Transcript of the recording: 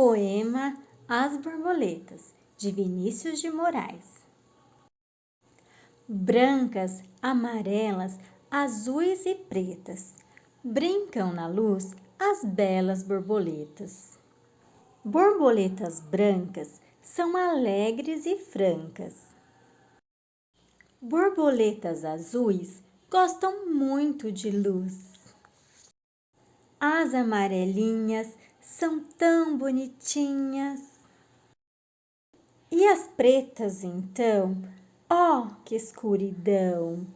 Poema As Borboletas, de Vinícius de Moraes. Brancas, amarelas, azuis e pretas, brincam na luz as belas borboletas. Borboletas brancas são alegres e francas. Borboletas azuis gostam muito de luz. As amarelinhas são tão bonitinhas. E as pretas, então? Oh, que escuridão!